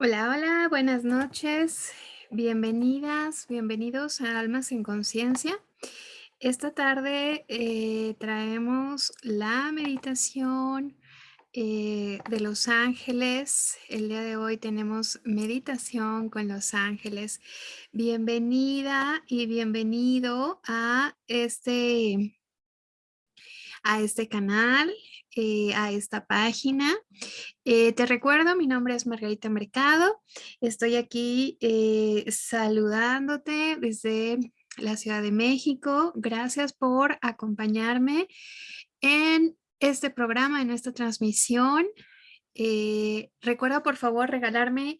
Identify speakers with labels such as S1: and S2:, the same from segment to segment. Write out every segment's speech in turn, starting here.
S1: Hola, hola, buenas noches. Bienvenidas, bienvenidos a Almas en Conciencia. Esta tarde eh, traemos la meditación eh, de los ángeles. El día de hoy tenemos meditación con los ángeles. Bienvenida y bienvenido a este, a este canal, eh, a esta página. Eh, te recuerdo, mi nombre es Margarita Mercado. Estoy aquí eh, saludándote desde la Ciudad de México. Gracias por acompañarme en este programa, en esta transmisión. recuerda por favor regalarme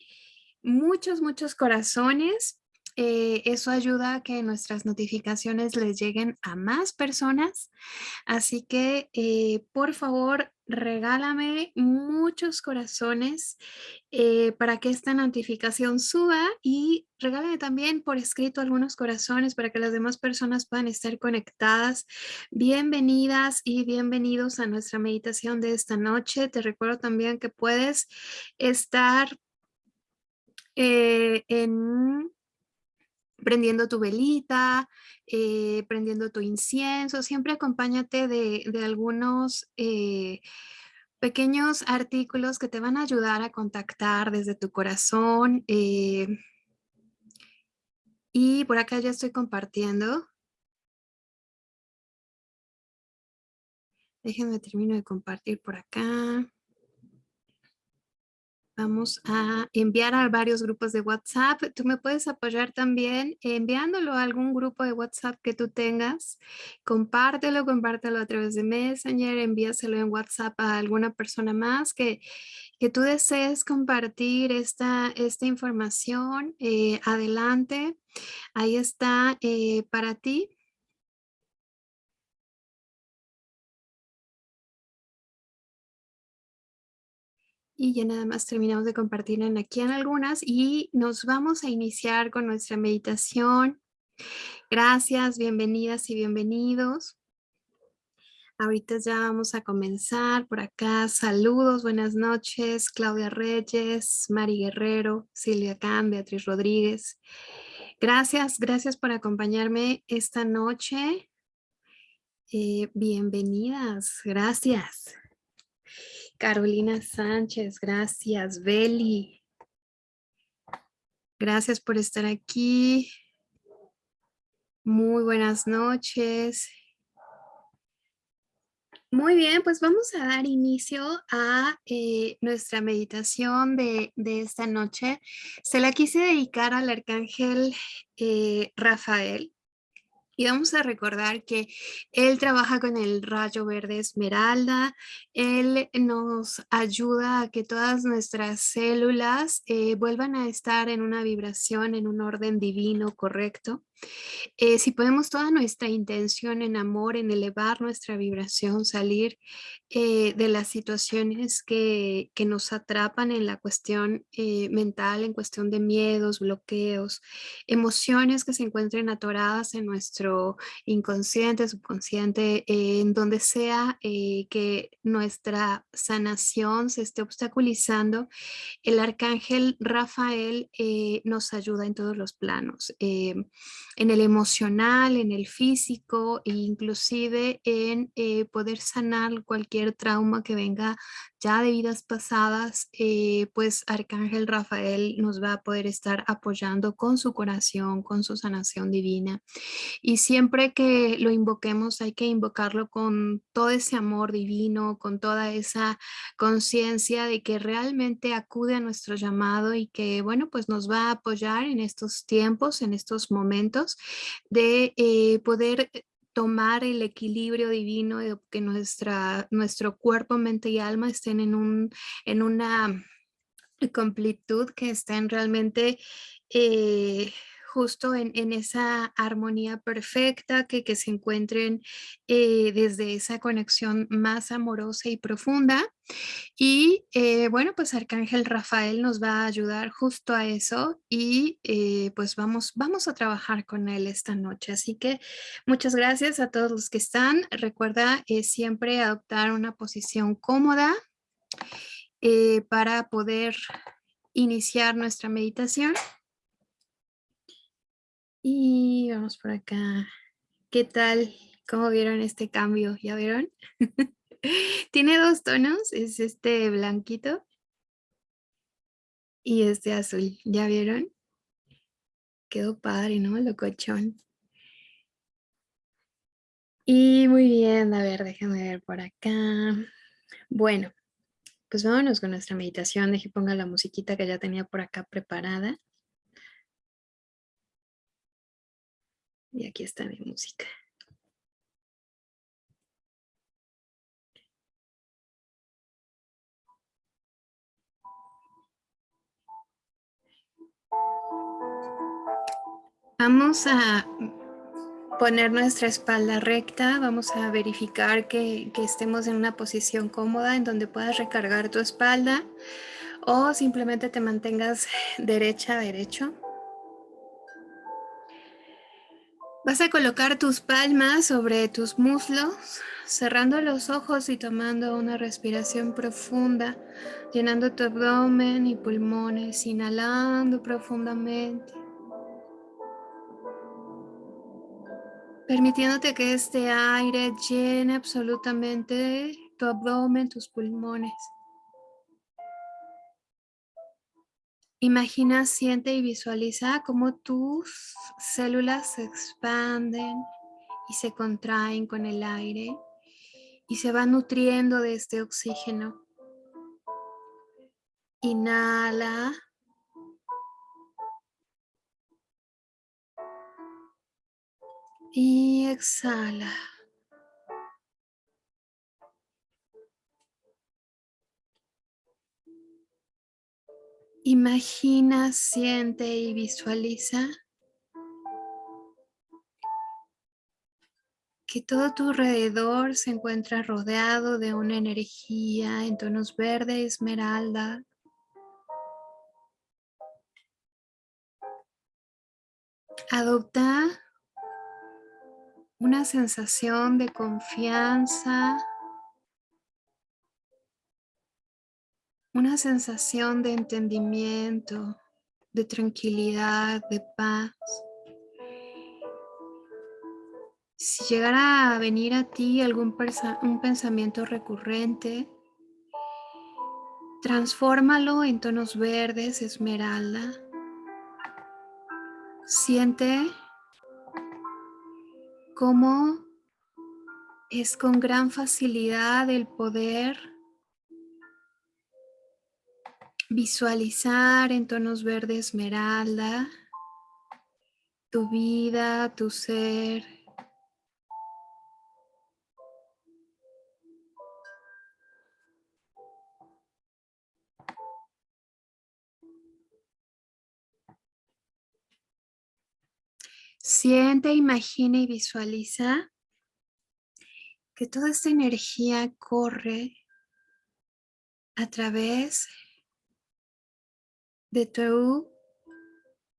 S1: muchos, muchos corazones eh, eso ayuda a que nuestras notificaciones les lleguen a más personas. Así que, eh, por favor, regálame muchos corazones eh, para que esta notificación suba y regálame también por escrito algunos corazones para que las demás personas puedan estar conectadas. Bienvenidas y bienvenidos a nuestra meditación de esta noche. Te recuerdo también que puedes estar en prendiendo tu velita, eh, prendiendo tu incienso, siempre acompáñate de, algunos eh, pequeños artículos que te van a ayudar a contactar desde tu corazón. Eh, y por acá ya estoy compartiendo. Déjenme termino de compartir por acá. Vamos a enviar a varios grupos de WhatsApp. Tú me puedes apoyar también enviándolo a algún grupo de WhatsApp que tú tengas. Compártelo, compártelo a través de Messenger, envíaselo en WhatsApp a alguna persona más que, que tú desees compartir esta, esta información. Eh, adelante, ahí está eh, para ti. Y ya nada más terminamos de compartir en aquí en algunas y nos vamos a iniciar con nuestra meditación. Gracias, bienvenidas y bienvenidos. Ahorita ya vamos a comenzar por acá. Saludos, buenas noches. Claudia Reyes, Mari Guerrero, Silvia Can, Beatriz Rodríguez. Gracias, gracias por acompañarme esta noche. Eh, bienvenidas, gracias. Carolina Sánchez, gracias. Beli, gracias por estar aquí. Muy buenas noches. Muy bien, pues vamos a dar inicio a eh, nuestra meditación de, esta noche. Se la quise dedicar al arcángel eh, Rafael. Y vamos a recordar que él trabaja con el rayo verde esmeralda, él nos ayuda a que todas nuestras células eh, vuelvan a estar en una vibración, en un orden divino correcto. Eh, si podemos toda nuestra intención en amor, en elevar nuestra vibración, salir eh, de las situaciones que, que, nos atrapan en la cuestión eh, mental, en cuestión de miedos, bloqueos, emociones que se encuentren atoradas en nuestro inconsciente, subconsciente, en donde sea que nuestra sanación se esté obstaculizando, el arcángel Rafael nos ayuda en todos los planos en el emocional, en el físico e inclusive en eh, poder sanar cualquier trauma que venga ya de vidas pasadas, eh, pues Arcángel Rafael nos va a poder estar apoyando con su corazón, con su sanación divina. Y siempre que lo invoquemos hay que invocarlo con todo ese amor divino, con toda esa conciencia de que realmente acude a nuestro llamado y que, bueno, pues nos va a apoyar en estos tiempos, en estos momentos de eh, poder tomar el equilibrio divino de que nuestra, nuestro cuerpo, mente y alma estén en, un, en una completud, que estén realmente eh, justo en, esa armonía perfecta, que, que se encuentren eh, desde esa conexión más amorosa y profunda. Y eh, bueno, pues Arcángel Rafael nos va a ayudar justo a eso y eh, pues vamos, vamos a trabajar con él esta noche. Así que muchas gracias a todos los que están. Recuerda siempre adoptar una posición cómoda para poder iniciar nuestra meditación. Y vamos por acá. ¿Qué tal? ¿Cómo vieron este cambio? ¿Ya vieron? Tiene dos tonos, es este blanquito y este azul. ¿Ya vieron? Quedó padre, ¿no? Locochón. Y muy bien, a ver, déjame ver por acá. Bueno, pues vámonos con nuestra meditación. Deje ponga la musiquita que ya tenía por acá preparada. Y aquí está mi música. Vamos a poner nuestra espalda recta, vamos a verificar que, estemos en una posición cómoda en donde puedas recargar tu espalda o simplemente te mantengas derecha, derecho. Vas a colocar tus palmas sobre tus muslos, cerrando los ojos y tomando una respiración profunda, llenando tu abdomen y pulmones, inhalando profundamente. Permitiéndote que este aire llene absolutamente tu abdomen, tus pulmones. Imagina, siente y visualiza cómo tus células se expanden y se contraen con el aire y se van nutriendo de este oxígeno. Inhala. Y exhala. Imagina, siente y visualiza que todo tu alrededor se encuentra rodeado de una energía en tonos verde esmeralda. Adopta una sensación de confianza, una sensación de entendimiento, de tranquilidad, de paz. Si llegara a venir a ti algún pensamiento recurrente, transfórmalo en tonos verdes, esmeralda. Siente cómo es con gran facilidad el poder visualizar en tonos verde esmeralda tu vida, tu ser. Siente, imagina y visualiza que toda esta energía corre a través tu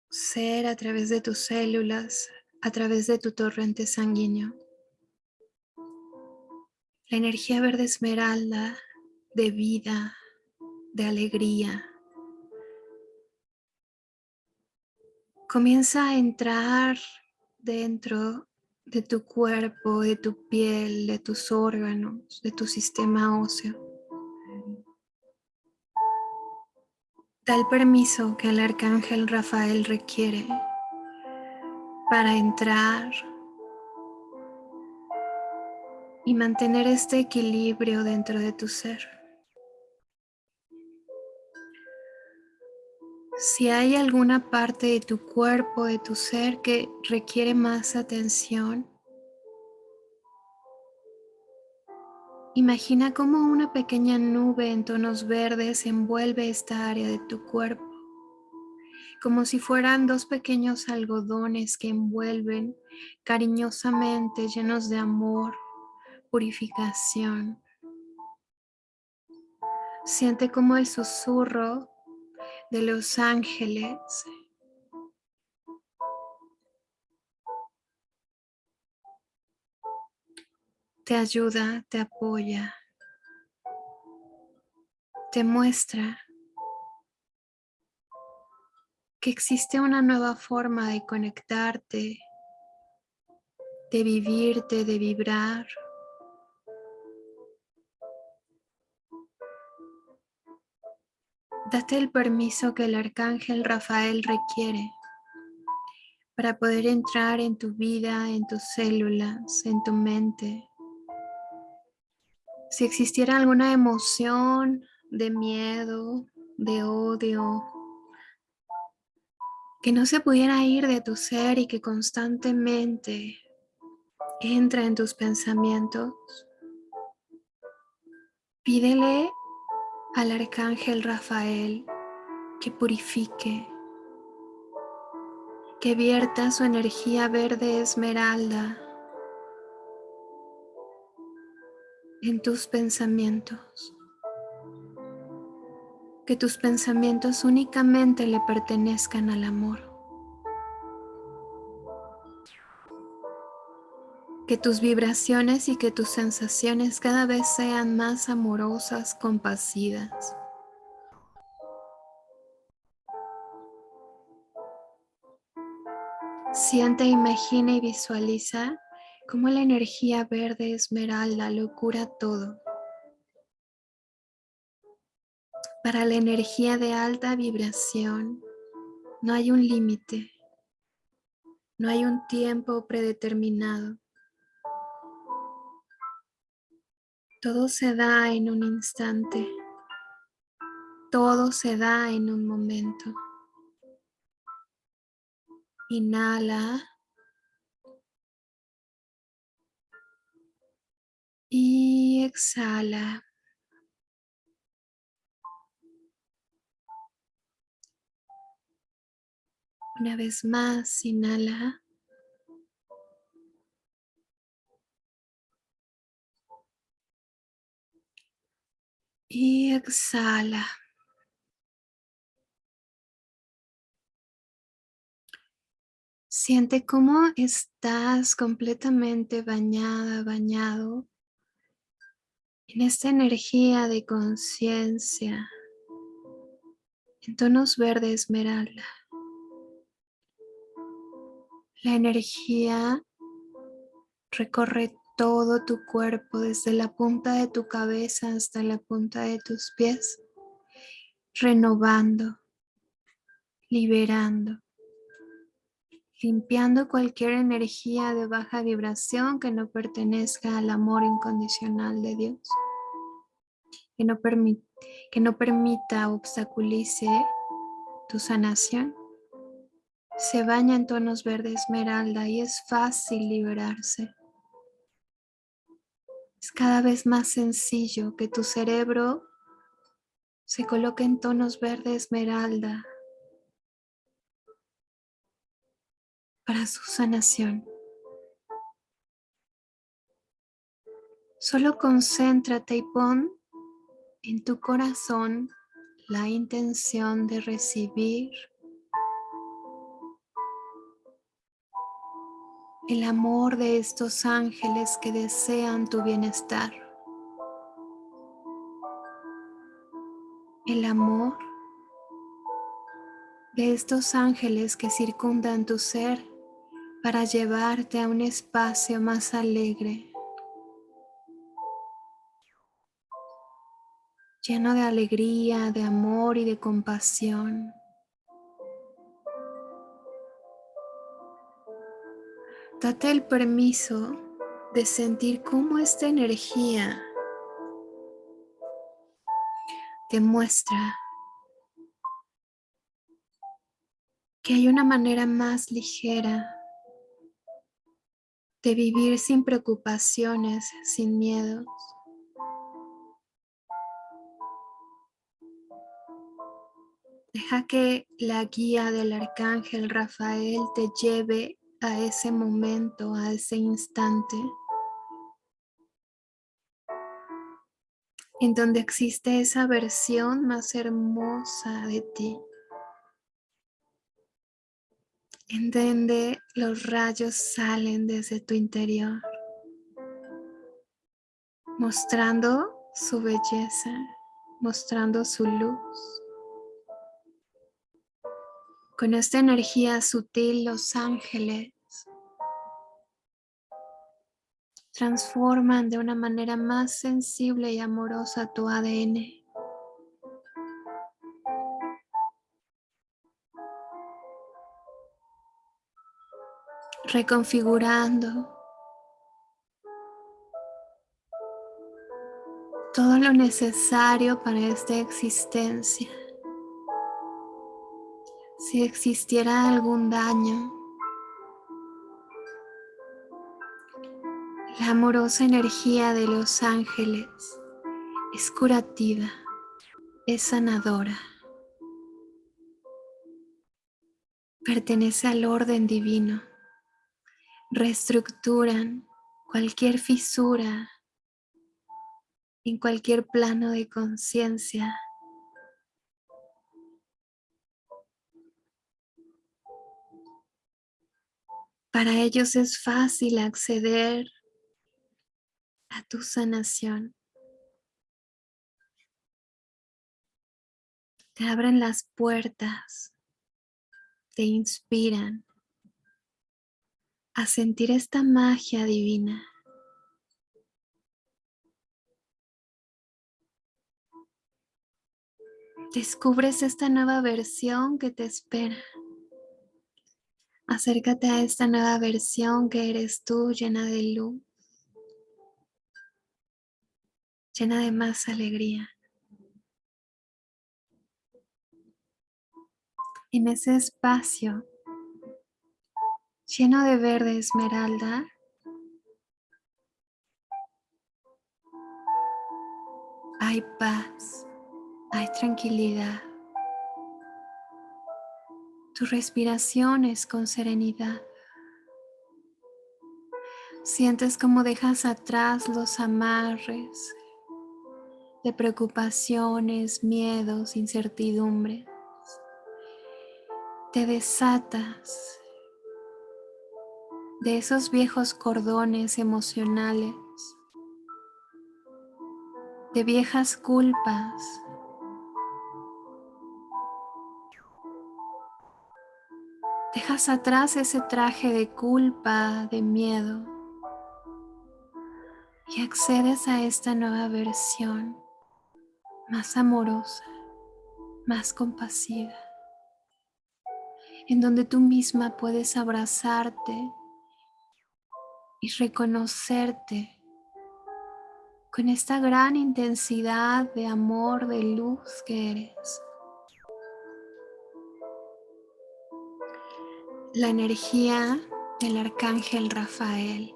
S1: ser, a través de tus células, a través de tu torrente sanguíneo. La energía verde esmeralda de vida, de alegría. Comienza a entrar dentro de tu cuerpo, de tu piel, de tus órganos, de tu sistema óseo. Da el permiso que el arcángel Rafael requiere para entrar y mantener este equilibrio dentro de tu ser. Si hay alguna parte de tu cuerpo, de tu ser que requiere más atención, imagina cómo una pequeña nube en tonos verdes envuelve esta área de tu cuerpo, como si fueran dos pequeños algodones que envuelven cariñosamente, llenos de amor, purificación. Siente como el susurro de los ángeles. Te ayuda, te apoya, te muestra que existe una nueva forma de conectarte, de vivirte, de vibrar. Date el permiso que el arcángel Rafael requiere para poder entrar en tu vida, en tus células, en tu mente. Si existiera alguna emoción de miedo, de odio, que no se pudiera ir de tu ser y que constantemente entra en tus pensamientos, pídele al arcángel Rafael que purifique, que vierta su energía verde esmeralda en tus pensamientos que tus pensamientos únicamente le pertenezcan al amor. Que tus vibraciones y que tus sensaciones cada vez sean más amorosas, compasivas. Siente, imagina y visualiza cómo la energía verde esmeralda lo cura todo. Para la energía de alta vibración no hay un límite, no hay un tiempo predeterminado. Todo se da en un instante, todo se da en un momento. Inhala. Y exhala. Una vez más, inhala. Y exhala. Siente cómo estás completamente bañada, bañado en esta energía de conciencia en tonos verde esmeralda. La energía recorre todo tu cuerpo, desde la punta de tu cabeza hasta la punta de tus pies, renovando, liberando, limpiando cualquier energía de baja vibración que no pertenezca al amor incondicional de Dios, que no, que no permita obstaculice tu sanación se baña en tonos verde esmeralda y es fácil liberarse. Es cada vez más sencillo que tu cerebro se coloque en tonos verde esmeralda para su sanación. Solo concéntrate y pon en tu corazón la intención de recibir el amor de estos ángeles que desean tu bienestar. El amor de estos ángeles que circundan tu ser para llevarte a un espacio más alegre, lleno de alegría, de amor y de compasión. Date el permiso de sentir cómo esta energía te muestra que hay una manera más ligera de vivir sin preocupaciones, sin miedos. Deja que la guía del arcángel Rafael te lleve a ese momento, a ese instante en donde existe esa versión más hermosa de ti, en donde los rayos salen desde tu interior, mostrando su belleza, mostrando su luz, Con esta energía sutil, los ángeles transforman de una manera más sensible y amorosa tu ADN. Reconfigurando todo lo necesario para esta existencia. Si existiera algún daño, la amorosa energía de los ángeles es curativa, es sanadora. Pertenece al orden divino. Reestructuran cualquier fisura en cualquier plano de conciencia. Para ellos es fácil acceder a tu sanación. Te abren las puertas, te inspiran a sentir esta magia divina. Descubres esta nueva versión que te espera. Acércate a esta nueva versión que eres tú, llena de luz, llena de más alegría. En ese espacio lleno de verde esmeralda, hay paz hay tranquilidad. Tu respiración es con serenidad. Sientes como dejas atrás los amarres de preocupaciones, miedos, incertidumbres. Te desatas de esos viejos cordones emocionales, de viejas culpas, Dejas atrás ese traje de culpa, de miedo y accedes a esta nueva versión más amorosa, más compasiva, en donde tú misma puedes abrazarte y reconocerte con esta gran intensidad de amor, de luz que eres. la energía del arcángel Rafael.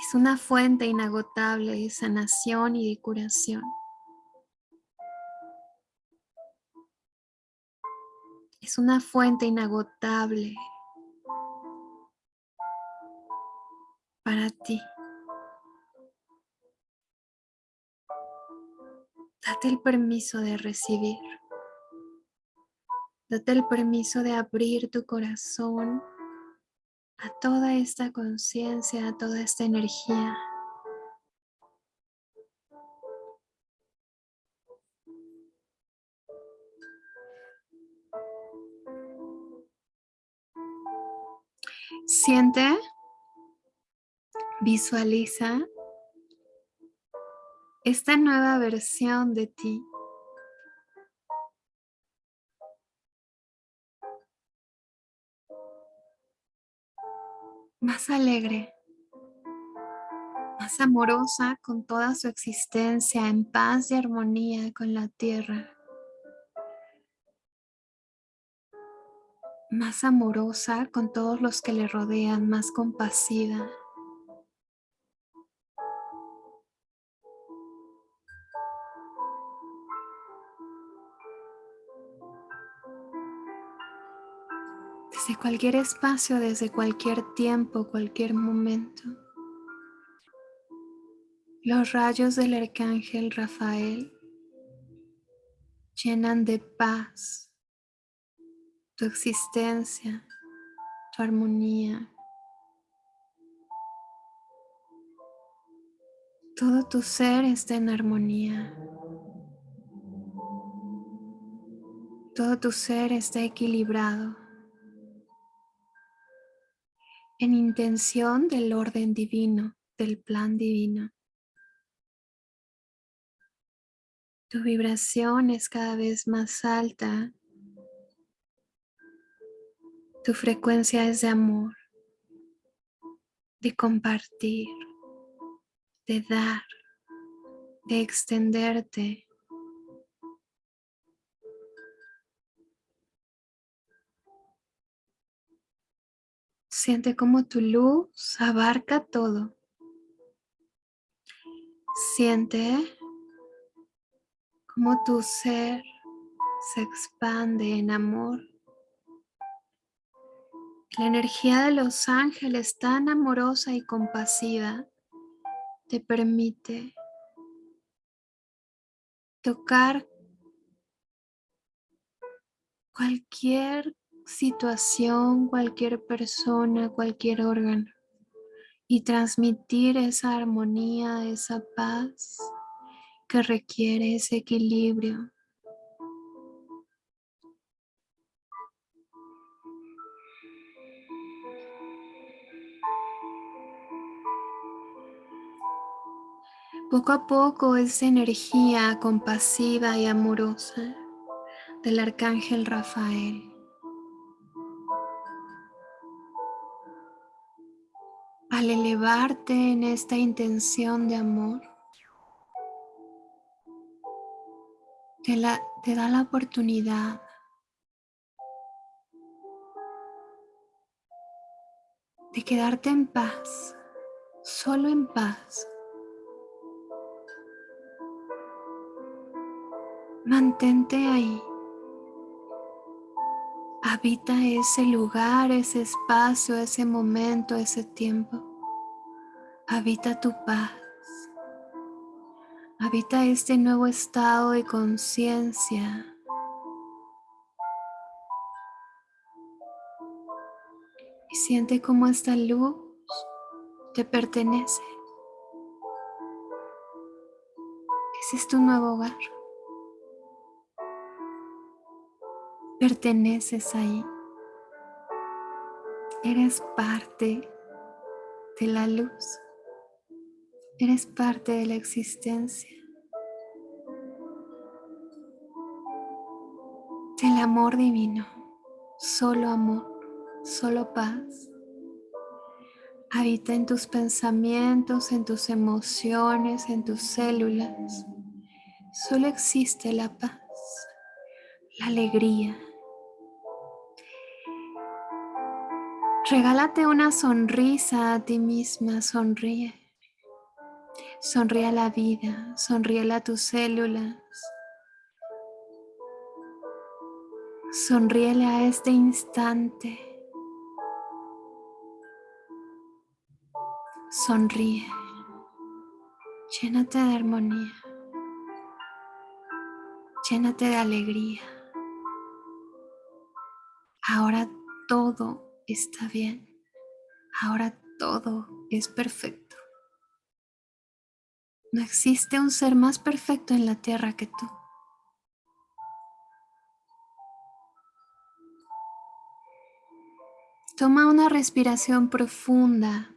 S1: Es una fuente inagotable de sanación y de curación. Es una fuente inagotable para ti. Date el permiso de recibir. Date el permiso de abrir tu corazón a toda esta conciencia, a toda esta energía. Siente, visualiza esta nueva versión de ti más alegre, más amorosa con toda su existencia, en paz y armonía con la tierra. Más amorosa con todos los que le rodean, más compasiva. Cualquier espacio, desde cualquier tiempo, cualquier momento. Los rayos del arcángel Rafael llenan de paz tu existencia, tu armonía. Todo tu ser está en armonía. Todo tu ser está equilibrado en intención del orden divino, del plan divino. Tu vibración es cada vez más alta. Tu frecuencia es de amor, de compartir, de dar, de extenderte. Siente como tu luz abarca todo. Siente como tu ser se expande en amor. La energía de los ángeles tan amorosa y compasiva te permite tocar cualquier situación, cualquier persona, cualquier órgano y transmitir esa armonía, esa paz que requiere ese equilibrio. Poco a poco esa energía compasiva y amorosa del arcángel Rafael en esta intención de amor te, da la oportunidad de quedarte en paz, solo en paz. Mantente ahí. Habita ese lugar, ese espacio, ese momento, ese tiempo. Habita tu paz. Habita este nuevo estado de conciencia. Y siente cómo esta luz te pertenece. Ese es tu nuevo hogar. Perteneces ahí. Eres parte de la luz. Eres parte de la existencia. Del amor divino. Solo amor, solo paz. Habita en tus pensamientos, en tus emociones, en tus células. Solo existe la paz, la alegría. Regálate una sonrisa a ti misma, sonríe. Sonríe a la vida, sonríe a tus células. Sonríele a este instante. Sonríe. Llénate de armonía. Llénate de alegría. Ahora todo está bien. Ahora todo es perfecto. No existe un ser más perfecto en la tierra que tú. Toma una respiración profunda,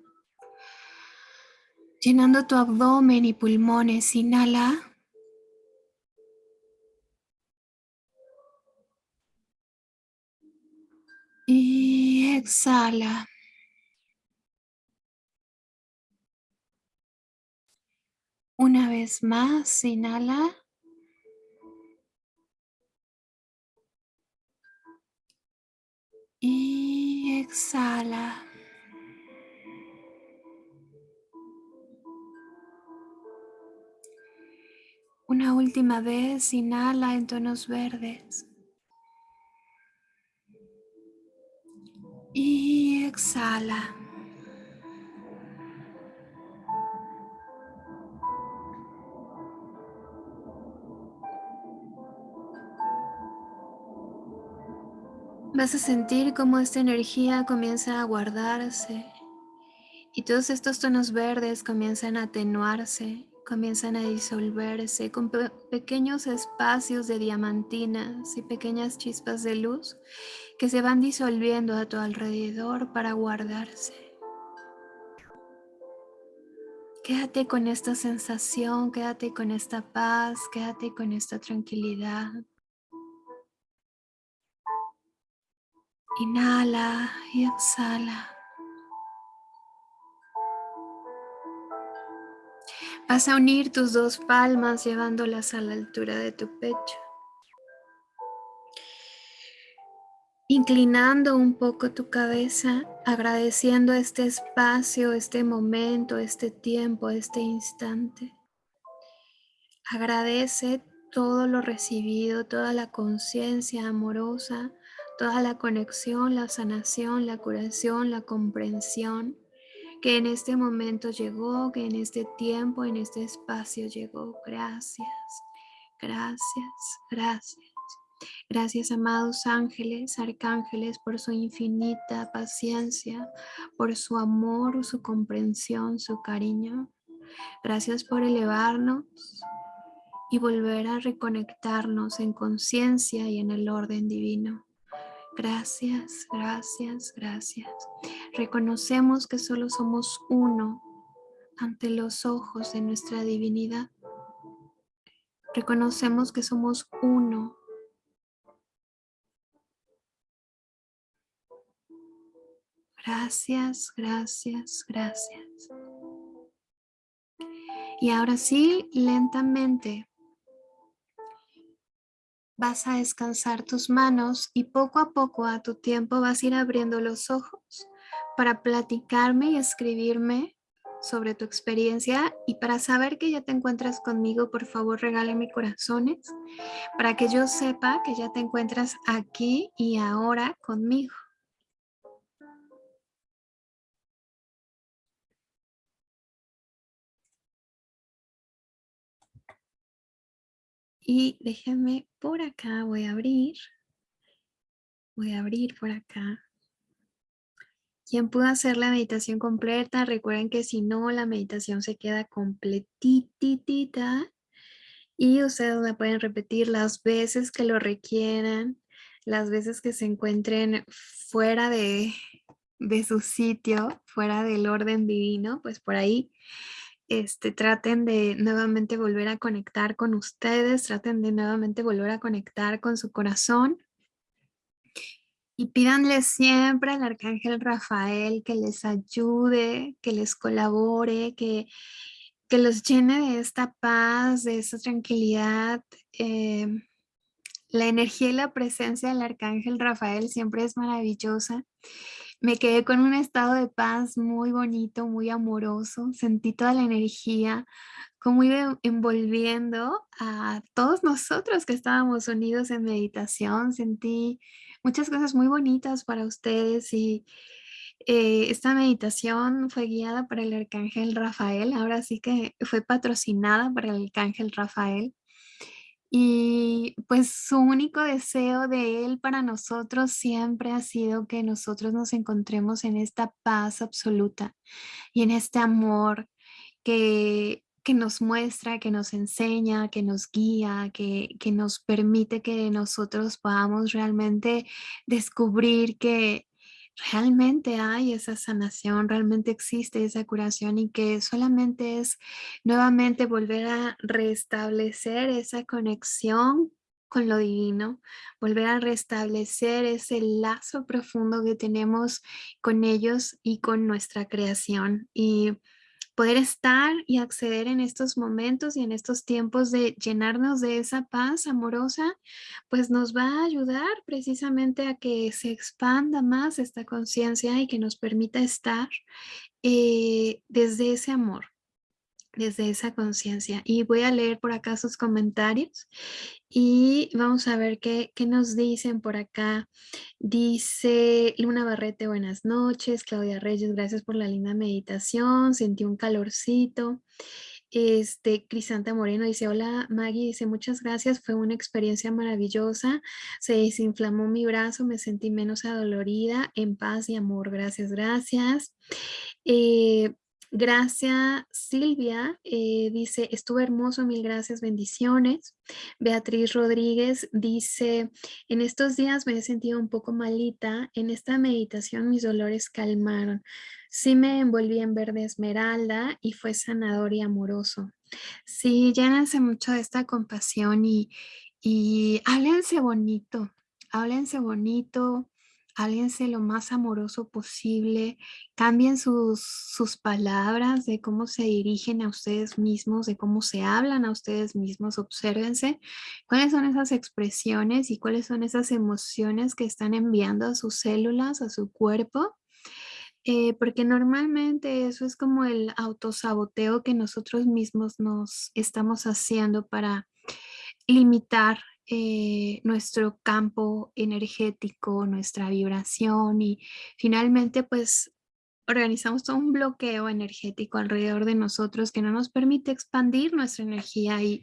S1: llenando tu abdomen y pulmones. Inhala. Y exhala. Una vez más, inhala. Y exhala. Una última vez, inhala en tonos verdes. Y exhala. Vas a sentir cómo esta energía comienza a guardarse y todos estos tonos verdes comienzan a atenuarse, comienzan a disolverse con pequeños espacios de diamantinas y pequeñas chispas de luz que se van disolviendo a tu alrededor para guardarse. Quédate con esta sensación, quédate con esta paz, quédate con esta tranquilidad. Inhala y exhala. Vas a unir tus dos palmas llevándolas a la altura de tu pecho. Inclinando un poco tu cabeza, agradeciendo este espacio, este momento, este tiempo, este instante. Agradece todo lo recibido, toda la conciencia amorosa, toda la conexión, la sanación, la curación, la comprensión que en este momento llegó, que en este tiempo, en este espacio llegó. Gracias, gracias, gracias. Gracias, amados ángeles, arcángeles, por su infinita paciencia, por su amor, su comprensión, su cariño. Gracias por elevarnos y volver a reconectarnos en conciencia y en el orden divino. Gracias, gracias, gracias. Reconocemos que solo somos uno ante los ojos de nuestra divinidad. Reconocemos que somos uno Gracias, gracias, gracias. Y ahora sí, lentamente vas a descansar tus manos y poco a poco a tu tiempo vas a ir abriendo los ojos para platicarme y escribirme sobre tu experiencia y para saber que ya te encuentras conmigo, por favor regálame corazones para que yo sepa que ya te encuentras aquí y ahora conmigo. Y déjenme por acá, voy a abrir. Voy a abrir por acá. Quien pudo hacer la meditación completa, recuerden que si no, la meditación se queda completitita y ustedes la pueden repetir las veces que lo requieran, las veces que se encuentren fuera de, de su sitio, fuera del orden divino, pues por ahí este, traten de nuevamente volver a conectar con ustedes, traten de nuevamente volver a conectar con su corazón. Y pídanle siempre al Arcángel Rafael que les ayude, que les colabore, que, que los llene de esta paz, de esta tranquilidad. Eh, la energía y la presencia del Arcángel Rafael siempre es maravillosa me quedé con un estado de paz muy bonito, muy amoroso. Sentí toda la energía, como iba envolviendo a todos nosotros que estábamos unidos en meditación. Sentí muchas cosas muy bonitas para ustedes y eh, esta meditación fue guiada por el Arcángel Rafael. Ahora sí que fue patrocinada por el Arcángel Rafael. Y pues su único deseo de Él para nosotros siempre ha sido que nosotros nos encontremos en esta paz absoluta y en este amor que, que nos muestra, que nos enseña, que nos guía, que, que nos permite que nosotros podamos realmente descubrir que realmente hay esa sanación, realmente existe esa curación y que solamente es nuevamente volver a restablecer esa conexión con lo divino, volver a restablecer ese lazo profundo que tenemos con ellos y con nuestra creación. Y poder estar y acceder en estos momentos y en estos tiempos de llenarnos de esa paz amorosa, pues nos va a ayudar precisamente a que se expanda más esta conciencia y que nos permita estar eh, desde ese amor desde esa conciencia. Y voy a leer por acá sus comentarios y vamos a ver qué, qué, nos dicen por acá. Dice Luna Barrete, buenas noches. Claudia Reyes, gracias por la linda meditación. Sentí un calorcito. Este, Crisanta Moreno dice, hola Maggie, dice, muchas gracias, fue una experiencia maravillosa, se desinflamó mi brazo, me sentí menos adolorida, en paz y amor, gracias, gracias. Eh, Gracias Silvia, eh, dice, estuvo hermoso, mil gracias, bendiciones. Beatriz Rodríguez dice, en estos días me he sentido un poco malita, en esta meditación mis dolores calmaron. Sí me envolví en verde esmeralda y fue sanador y amoroso. Sí, llénense mucho de esta compasión y, y háblense bonito, háblense bonito, háblense lo más amoroso posible, cambien sus, sus palabras de cómo se dirigen a ustedes mismos, de cómo se hablan a ustedes mismos, obsérvense cuáles son esas expresiones y cuáles son esas emociones que están enviando a sus células, a su cuerpo. Eh, porque normalmente eso es como el autosaboteo que nosotros mismos nos estamos haciendo para limitar eh, nuestro campo energético, nuestra vibración y finalmente pues organizamos todo un bloqueo energético alrededor de nosotros que no nos permite expandir nuestra energía y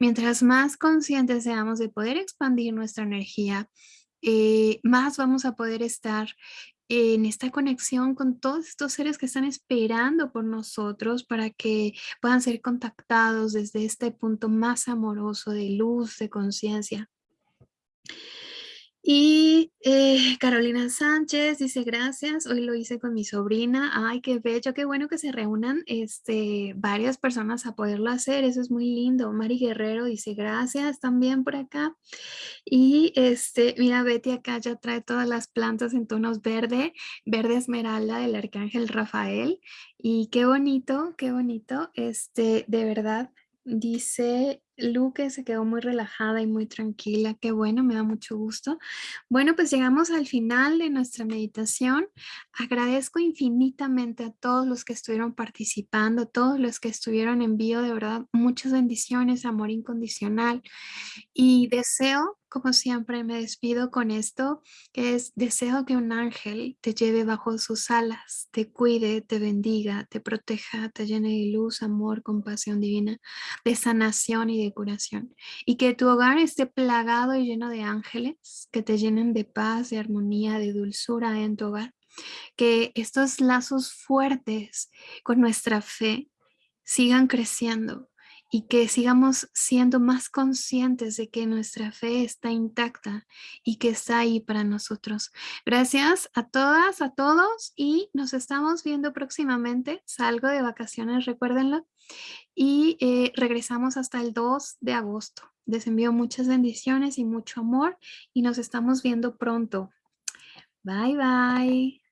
S1: mientras más conscientes seamos de poder expandir nuestra energía, eh, más vamos a poder estar en esta conexión con todos estos seres que están esperando por nosotros para que puedan ser contactados desde este punto más amoroso de luz, de conciencia. Y eh, Carolina Sánchez dice gracias, hoy lo hice con mi sobrina, ay qué bello, qué bueno que se reúnan este, varias personas a poderlo hacer, eso es muy lindo. Mari Guerrero dice gracias también por acá. Y este, mira Betty acá ya trae todas las plantas en tonos verde, verde esmeralda del arcángel Rafael. Y qué bonito, qué bonito, este, de verdad, dice Luque se quedó muy relajada y muy tranquila. Qué bueno, me da mucho gusto. Bueno, pues llegamos al final de nuestra meditación. Agradezco infinitamente a todos los que estuvieron participando, todos los que estuvieron en vivo. De verdad, muchas bendiciones, amor incondicional. Y deseo como siempre me despido con esto, es deseo que un ángel te lleve bajo sus alas, te cuide, te bendiga, te proteja, te llene de luz, amor, compasión divina, de sanación y curación. Y que tu hogar esté plagado y lleno de ángeles que te llenen de paz, de armonía, de dulzura en tu hogar. Que estos lazos fuertes con nuestra fe sigan creciendo y que sigamos siendo más conscientes de que nuestra fe está intacta y que está ahí para nosotros. Gracias a todas, a todos y nos estamos viendo próximamente. Salgo de vacaciones, recuérdenlo. Y eh, regresamos hasta el 2 de agosto. Les envío muchas bendiciones y mucho amor y nos estamos viendo pronto. Bye, bye.